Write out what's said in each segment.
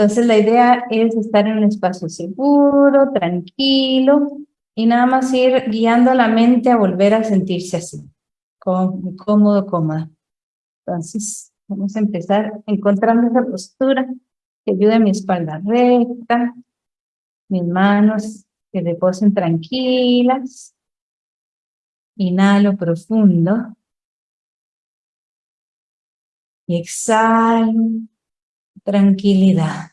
Entonces la idea es estar en un espacio seguro, tranquilo, y nada más ir guiando la mente a volver a sentirse así, cómodo, cómoda. Entonces, vamos a empezar encontrando esa postura que ayude a mi espalda recta, mis manos que reposen tranquilas. Inhalo profundo. Exhalo tranquilidad.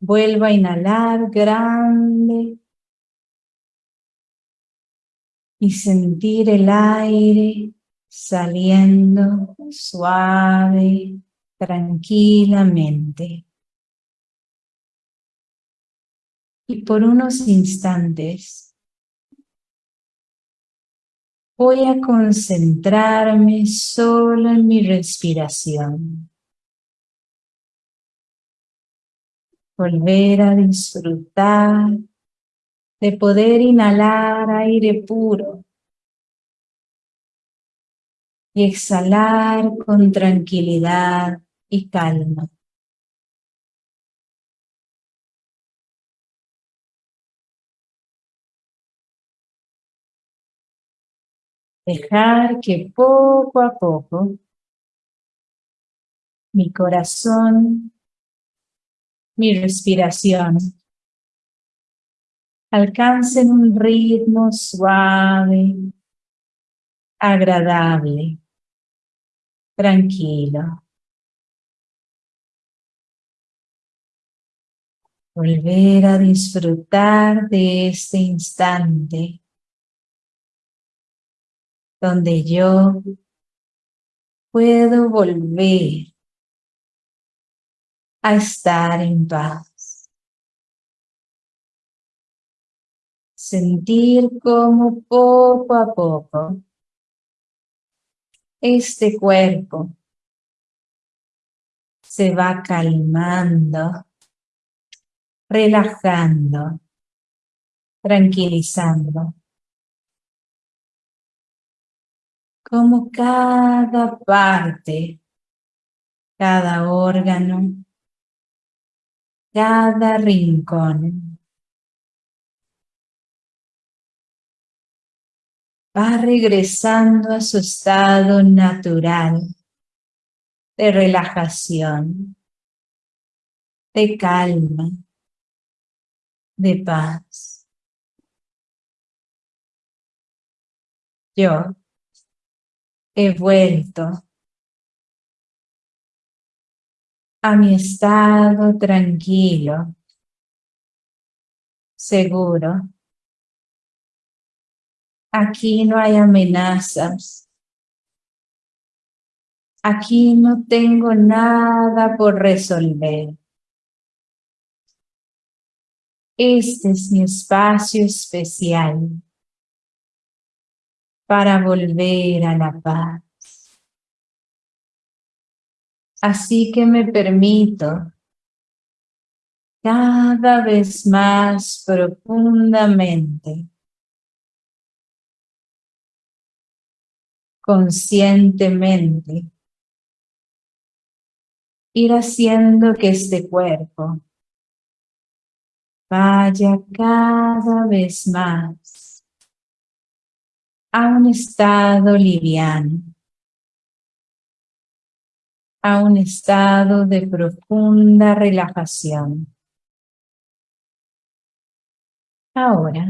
Vuelvo a inhalar grande y sentir el aire saliendo suave, tranquilamente. Y por unos instantes voy a concentrarme solo en mi respiración. Volver a disfrutar de poder inhalar aire puro y exhalar con tranquilidad y calma. Dejar que poco a poco mi corazón, mi respiración alcancen un ritmo suave, agradable, tranquilo. Volver a disfrutar de este instante donde yo puedo volver a estar en paz. Sentir como poco a poco este cuerpo se va calmando, relajando, tranquilizando. Como cada parte, cada órgano, cada rincón va regresando a su estado natural de relajación, de calma, de paz. Yo he vuelto a mi estado tranquilo, seguro, Aquí no hay amenazas. Aquí no tengo nada por resolver. Este es mi espacio especial para volver a la paz. Así que me permito cada vez más profundamente conscientemente ir haciendo que este cuerpo vaya cada vez más a un estado liviano, a un estado de profunda relajación. Ahora,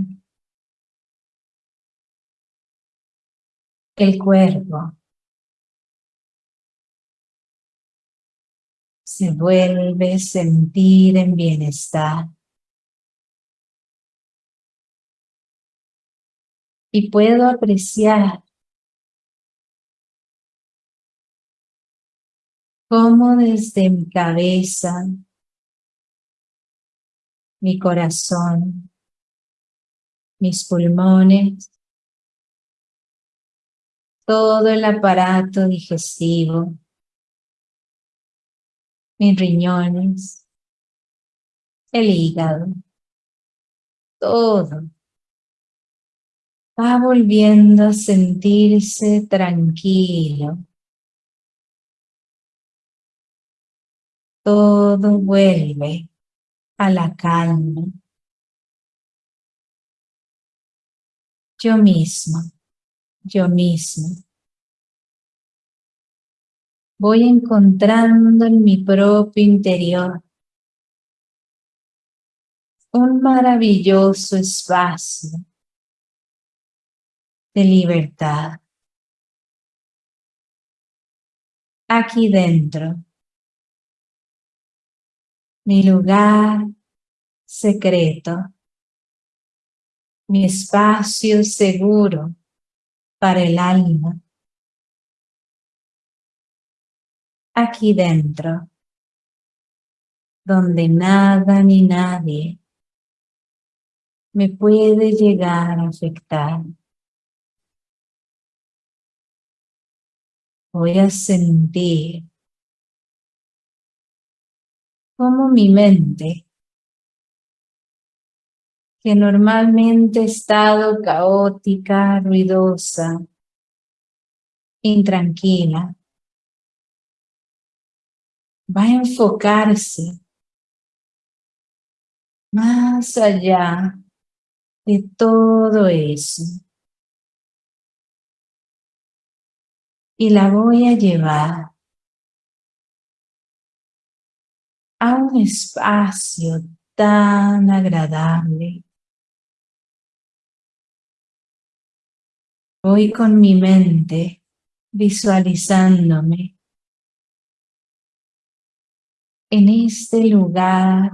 el cuerpo se vuelve sentir en bienestar. Y puedo apreciar cómo desde mi cabeza, mi corazón, mis pulmones, todo el aparato digestivo, mis riñones, el hígado, todo va volviendo a sentirse tranquilo. todo vuelve a la calma. Yo mismo, yo mismo. Voy encontrando en mi propio interior un maravilloso espacio de libertad. Aquí dentro, mi lugar secreto, mi espacio seguro para el alma. Aquí dentro, donde nada ni nadie me puede llegar a afectar. Voy a sentir como mi mente, que normalmente ha estado caótica, ruidosa, intranquila, va a enfocarse más allá de todo eso. Y la voy a llevar a un espacio tan agradable. Voy con mi mente visualizándome en este lugar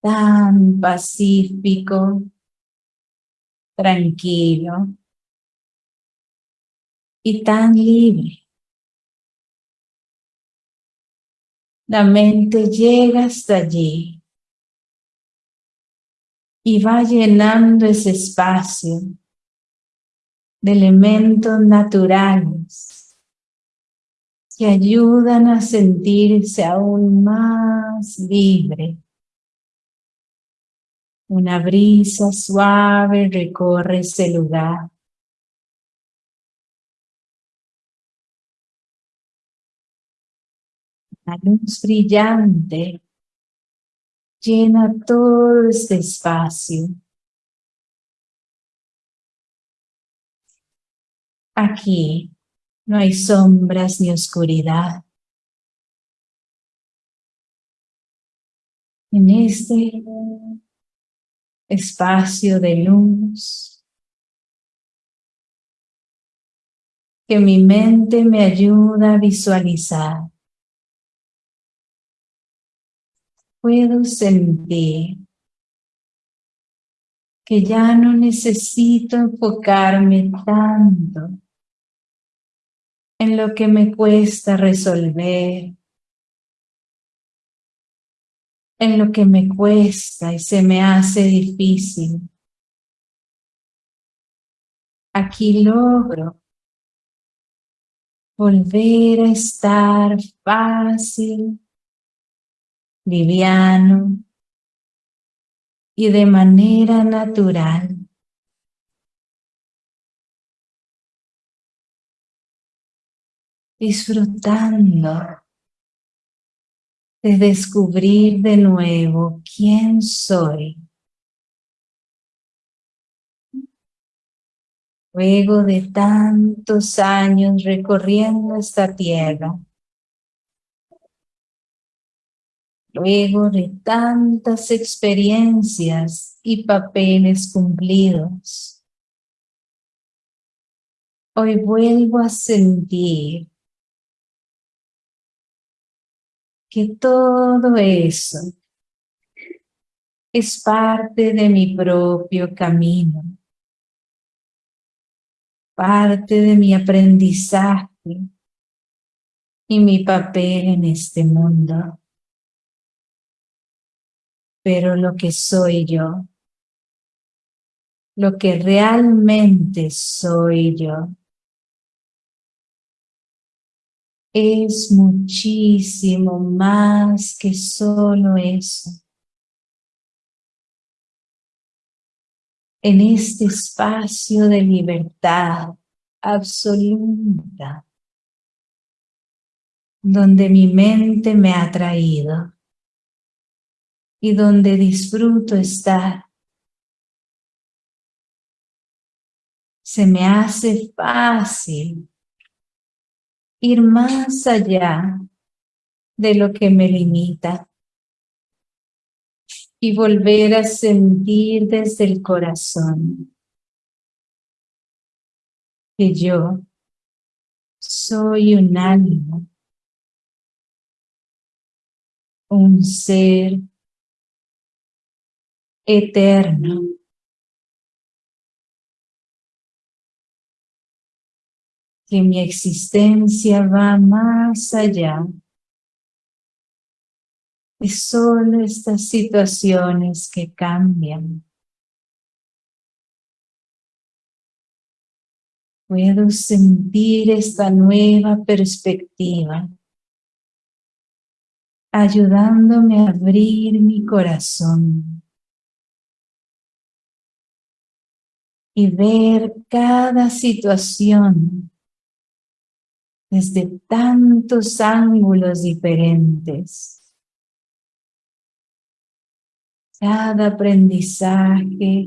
tan pacífico, tranquilo y tan libre. La mente llega hasta allí y va llenando ese espacio de elementos naturales que ayudan a sentirse aún más libre una brisa suave recorre ese lugar. Luz brillante llena todo este espacio. Aquí no hay sombras ni oscuridad. En este espacio de luz, que mi mente me ayuda a visualizar. Puedo sentir que ya no necesito enfocarme tanto en lo que me cuesta resolver, en lo que me cuesta y se me hace difícil. Aquí logro volver a estar fácil, liviano y de manera natural. Disfrutando de descubrir de nuevo quién soy. Luego de tantos años recorriendo esta tierra, luego de tantas experiencias y papeles cumplidos, hoy vuelvo a sentir que todo eso es parte de mi propio camino, parte de mi aprendizaje y mi papel en este mundo. Pero lo que soy yo, lo que realmente soy yo, es muchísimo más que solo eso. En este espacio de libertad absoluta, donde mi mente me ha traído y donde disfruto estar. Se me hace fácil ir más allá de lo que me limita y volver a sentir desde el corazón que yo soy un alma, un ser eterno. Que mi existencia va más allá de solo estas situaciones que cambian. Puedo sentir esta nueva perspectiva ayudándome a abrir mi corazón y ver cada situación desde tantos ángulos diferentes. Cada aprendizaje,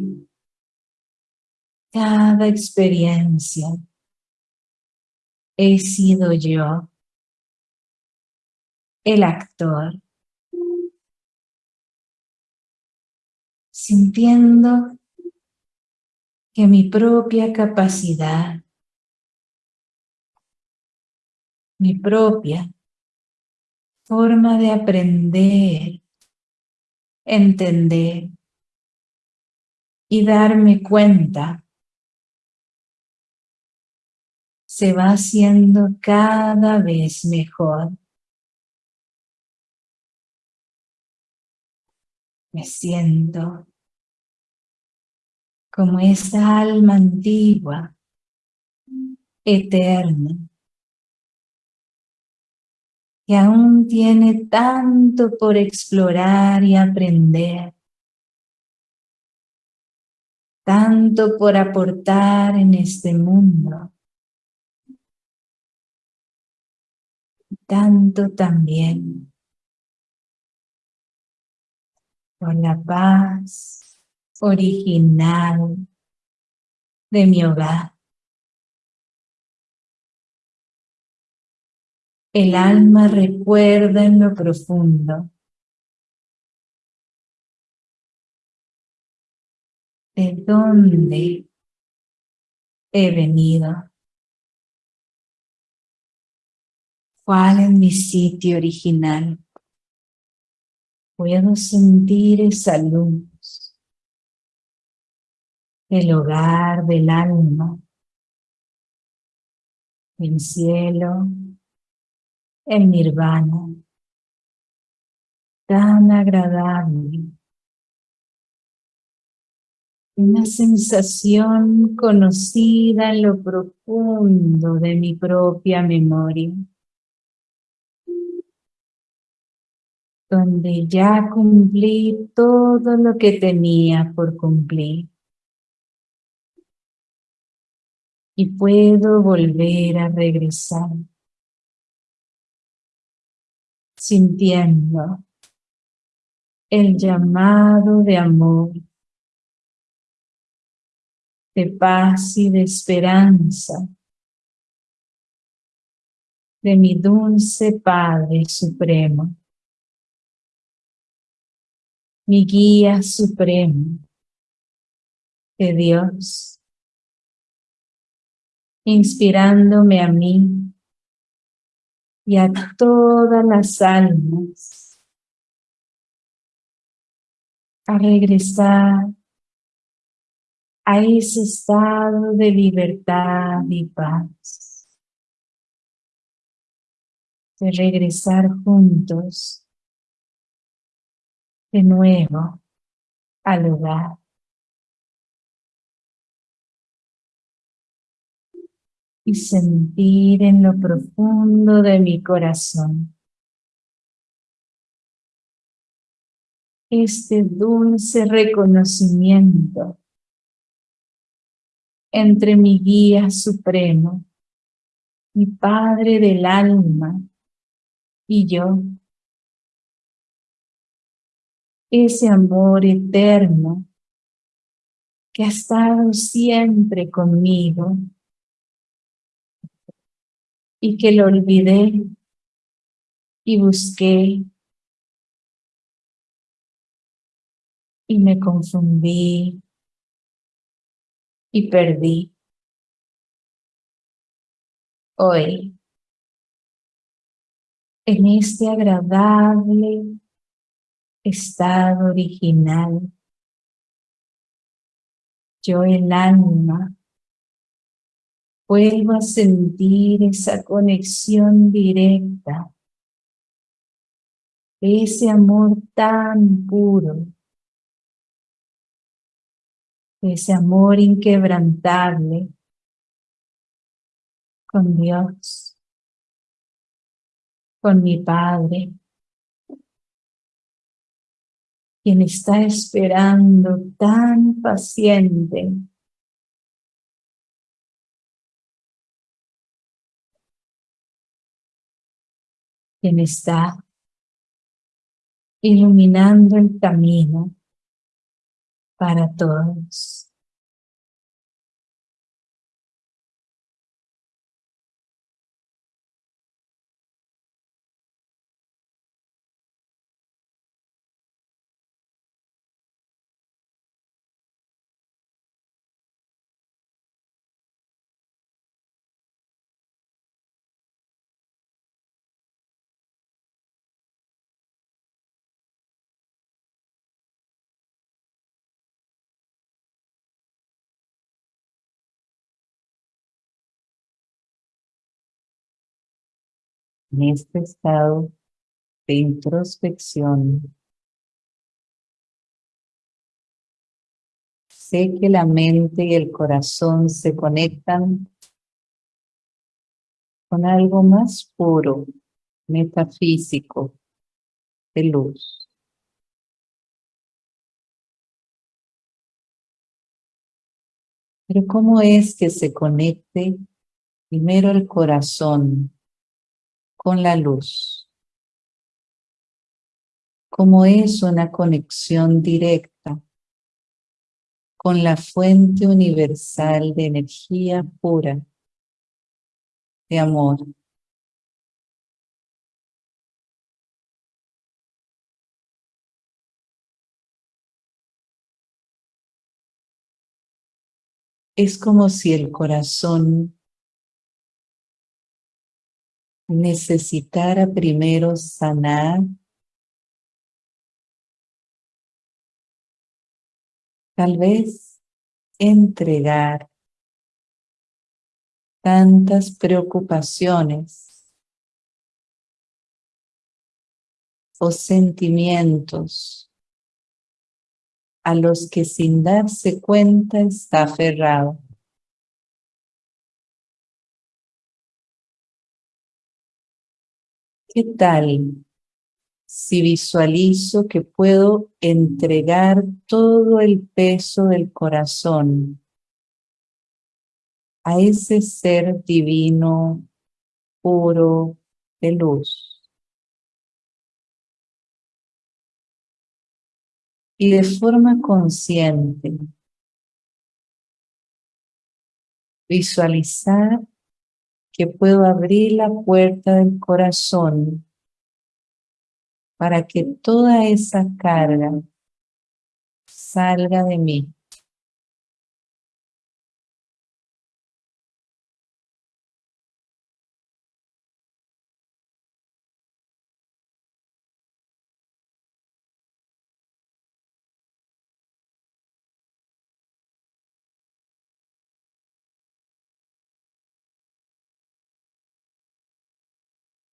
cada experiencia, he sido yo, el actor, sintiendo que mi propia capacidad, mi propia forma de aprender, entender y darme cuenta se va haciendo cada vez mejor. Me siento como esa alma antigua, eterna, que aún tiene tanto por explorar y aprender, tanto por aportar en este mundo, tanto también por la paz original de mi hogar. El alma recuerda en lo profundo de dónde he venido. ¿Cuál es mi sitio original? Puedo sentir esa luz el hogar del alma, el cielo, el nirvana, tan agradable. Una sensación conocida en lo profundo de mi propia memoria. donde ya cumplí todo lo que tenía por cumplir. Y puedo volver a regresar sintiendo el llamado de amor, de paz y de esperanza de mi dulce Padre Supremo, mi guía supremo de Dios inspirándome a mí y a todas las almas a regresar a ese estado de libertad y paz. De regresar juntos de nuevo al hogar. Y sentir en lo profundo de mi corazón este dulce reconocimiento entre mi guía supremo, mi Padre del alma y yo. Ese amor eterno que ha estado siempre conmigo y que lo olvidé y busqué y me confundí y perdí. Hoy, en este agradable estado original, yo el alma vuelvo a sentir esa conexión directa, ese amor tan puro, ese amor inquebrantable con Dios, con mi Padre, quien está esperando tan paciente quien está iluminando el camino para todos. En este estado de introspección, sé que la mente y el corazón se conectan con algo más puro, metafísico, de luz. Pero ¿cómo es que se conecte primero el corazón con la luz. Como es una conexión directa con la fuente universal de energía pura, de amor. Es como si el corazón necesitara primero sanar tal vez entregar tantas preocupaciones o sentimientos a los que sin darse cuenta está aferrado. ¿Qué tal si visualizo que puedo entregar todo el peso del corazón a ese ser divino, puro, de luz? Y de forma consciente, visualizar que puedo abrir la puerta del corazón para que toda esa carga salga de mí.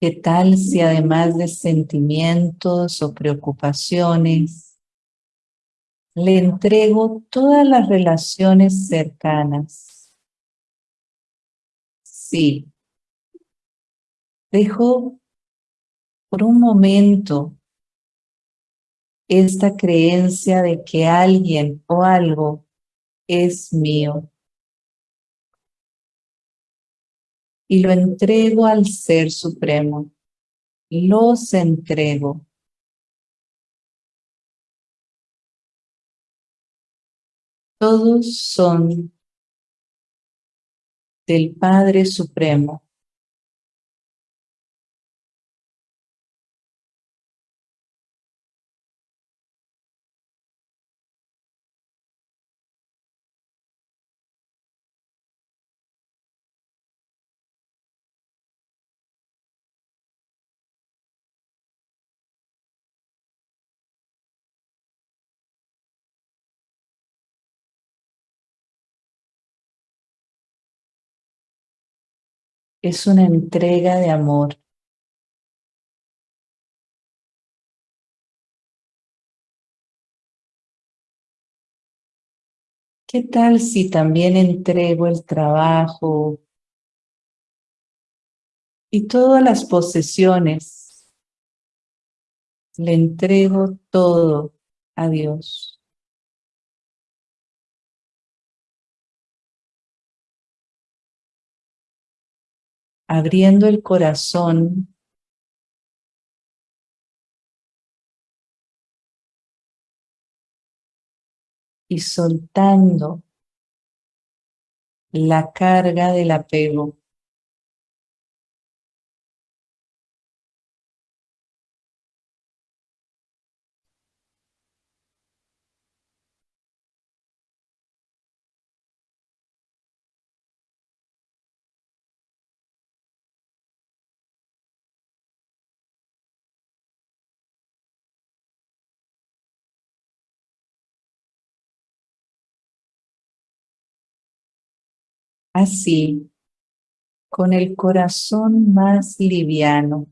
¿Qué tal si además de sentimientos o preocupaciones, le entrego todas las relaciones cercanas? Sí. Dejo por un momento esta creencia de que alguien o algo es mío. Y lo entrego al Ser Supremo, los entrego. Todos son del Padre Supremo. Es una entrega de amor. ¿Qué tal si también entrego el trabajo y todas las posesiones? Le entrego todo a Dios. Abriendo el corazón y soltando la carga del apego. Así, con el corazón más liviano.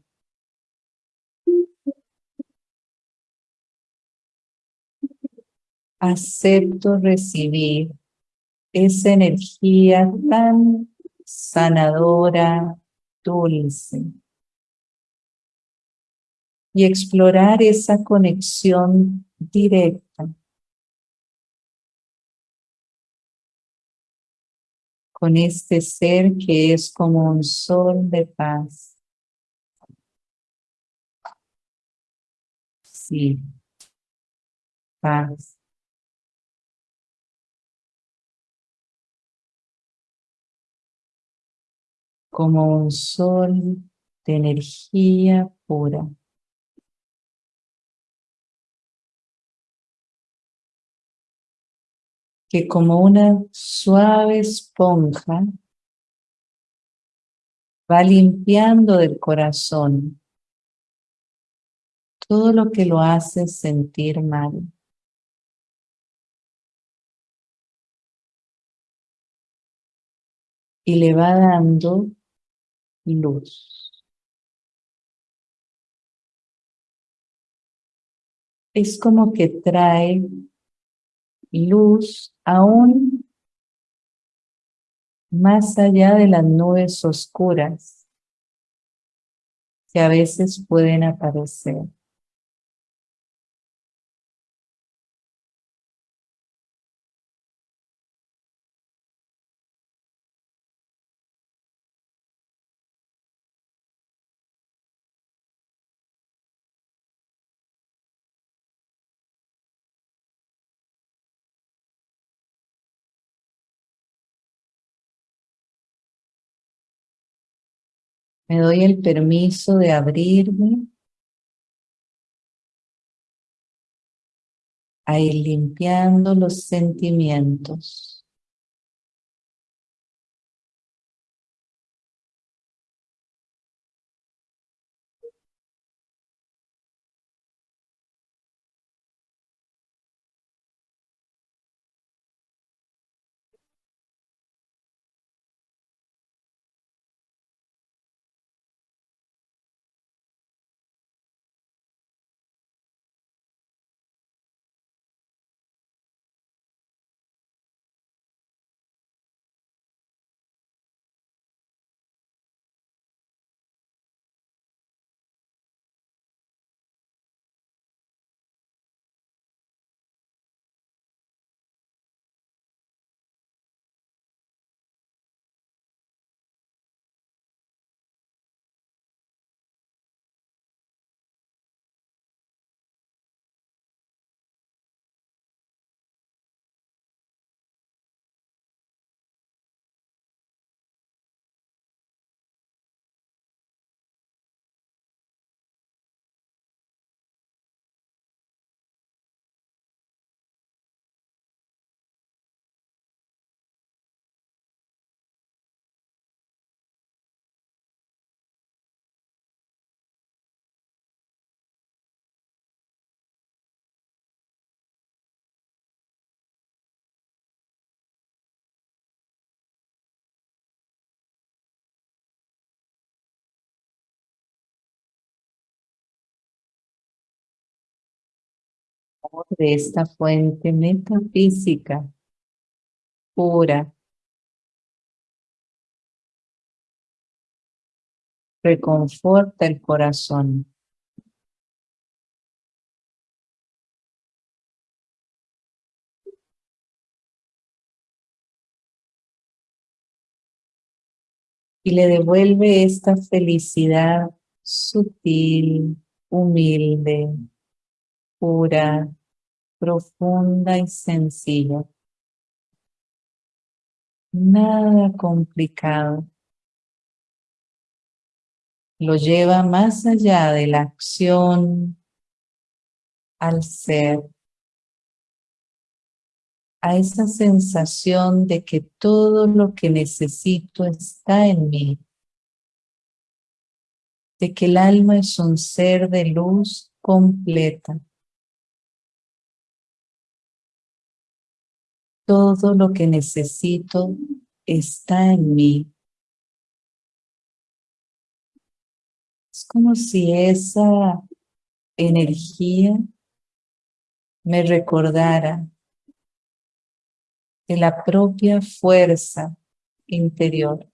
Acepto recibir esa energía tan sanadora, dulce. Y explorar esa conexión directa con este ser que es como un sol de paz. Sí, paz. Como un sol de energía pura. Que como una suave esponja va limpiando del corazón todo lo que lo hace sentir mal. Y le va dando luz. Es como que trae luz aún más allá de las nubes oscuras que a veces pueden aparecer. Me doy el permiso de abrirme a ir limpiando los sentimientos. De esta fuente metafísica pura reconforta el corazón. Y le devuelve esta felicidad sutil, humilde, pura, profunda y sencilla. Nada complicado lo lleva más allá de la acción al ser, a esa sensación de que todo lo que necesito está en mí, de que el alma es un ser de luz completa. Todo lo que necesito está en mí. Es como si esa energía me recordara de la propia fuerza interior.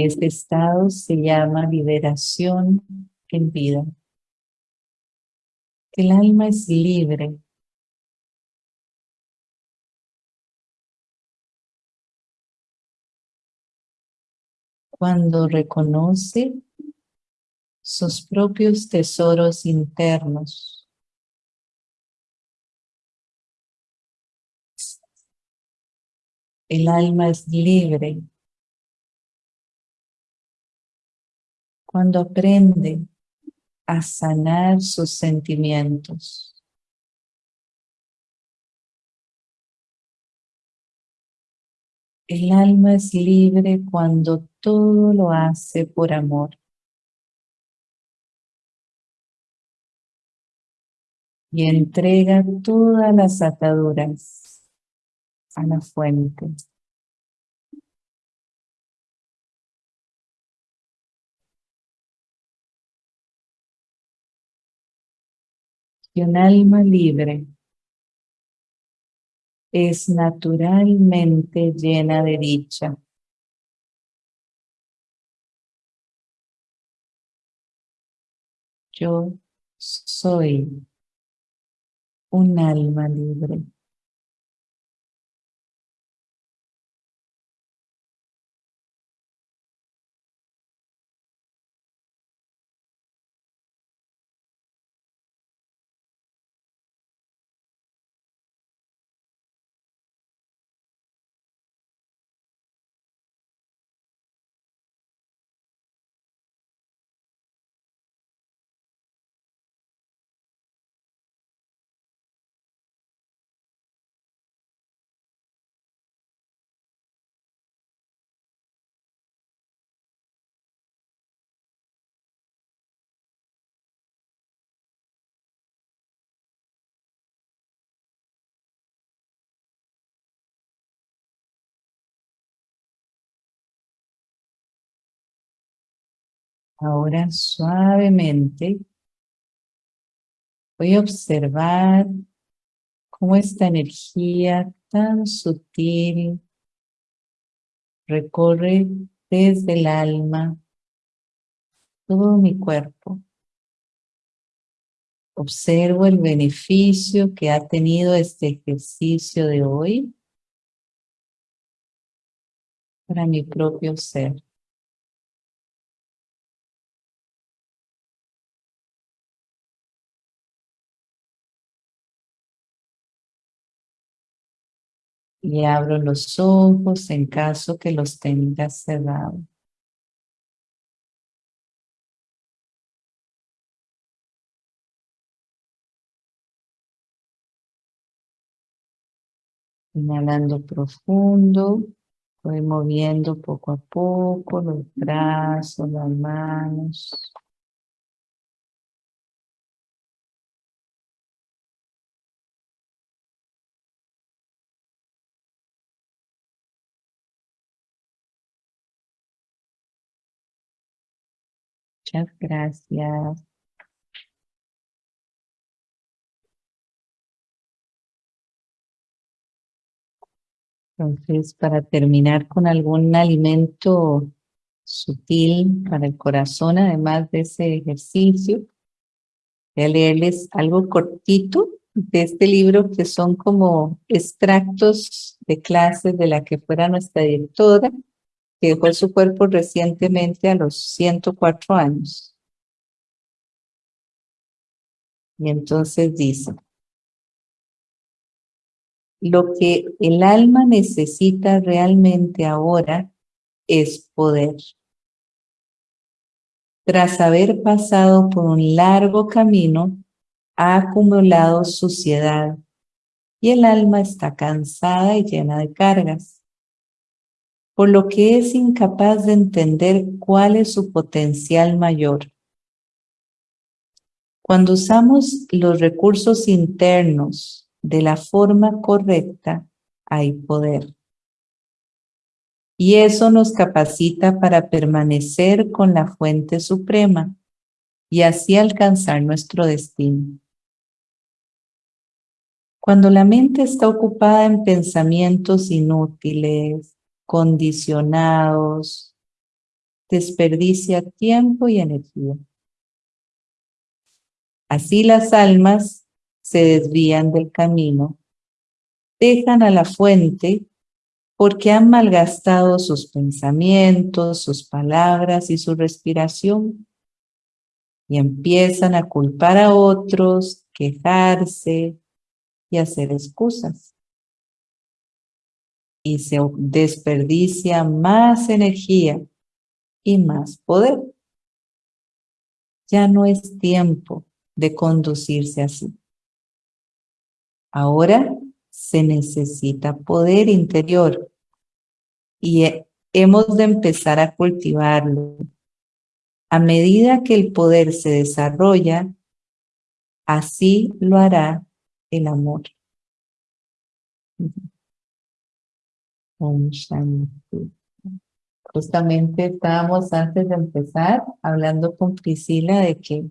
Este estado se llama liberación en vida. El alma es libre. Cuando reconoce sus propios tesoros internos. El alma es libre cuando aprende a sanar sus sentimientos. El alma es libre cuando todo lo hace por amor. Y entrega todas las ataduras a la fuente. Un alma libre es naturalmente llena de dicha. Yo soy un alma libre. Ahora suavemente voy a observar cómo esta energía tan sutil recorre desde el alma todo mi cuerpo. Observo el beneficio que ha tenido este ejercicio de hoy para mi propio ser. Y abro los ojos en caso que los tenga cerrados. Inhalando profundo, voy moviendo poco a poco los brazos, las manos. Muchas gracias. Entonces, para terminar con algún alimento sutil para el corazón, además de ese ejercicio, voy a leerles algo cortito de este libro que son como extractos de clases de la que fuera nuestra directora, que dejó su cuerpo recientemente a los 104 años. Y entonces dice, lo que el alma necesita realmente ahora es poder. Tras haber pasado por un largo camino, ha acumulado suciedad y el alma está cansada y llena de cargas, por lo que es incapaz de entender cuál es su potencial mayor. Cuando usamos los recursos internos de la forma correcta, hay poder. Y eso nos capacita para permanecer con la fuente suprema y así alcanzar nuestro destino. Cuando la mente está ocupada en pensamientos inútiles, condicionados, desperdicia tiempo y energía. Así las almas se desvían del camino, dejan a la fuente porque han malgastado sus pensamientos, sus palabras y su respiración y empiezan a culpar a otros, quejarse y hacer excusas. Y se desperdicia más energía y más poder. Ya no es tiempo de conducirse así. Ahora se necesita poder interior y hemos de empezar a cultivarlo. A medida que el poder se desarrolla, así lo hará el amor. Justamente estábamos antes de empezar hablando con Priscila de que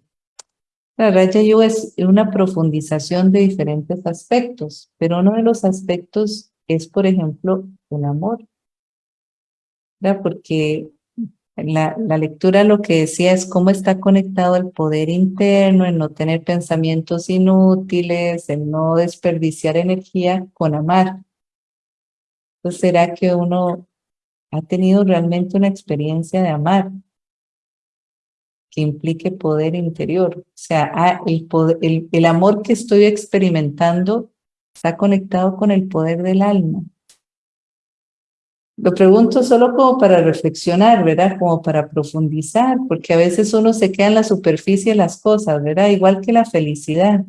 la Raja Yoga es una profundización de diferentes aspectos, pero uno de los aspectos es, por ejemplo, el amor. Porque la, la, lectura lo que decía es cómo está conectado el poder interno, el no tener pensamientos inútiles, el no desperdiciar energía con amar. ¿Será que uno ha tenido realmente una experiencia de amar? que implique poder interior. O sea, ah, el, poder, el, amor que estoy experimentando está conectado con el poder del alma. Lo pregunto solo como para reflexionar, ¿verdad? Como para profundizar, porque a veces uno se queda en la superficie de las cosas, ¿verdad? Igual que la felicidad.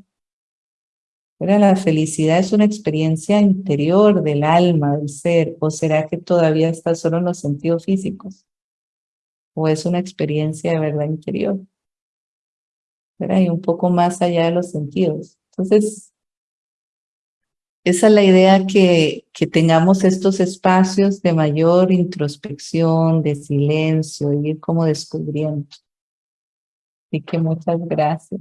¿Verdad? La felicidad es una experiencia interior del alma, del ser, o será que todavía está solo en los sentidos físicos? o es una experiencia de verdad interior. ¿verdad? Y un poco más allá de los sentidos. Entonces, esa es la idea que, que tengamos estos espacios de mayor introspección, de silencio, y ir como descubriendo. Así que muchas gracias.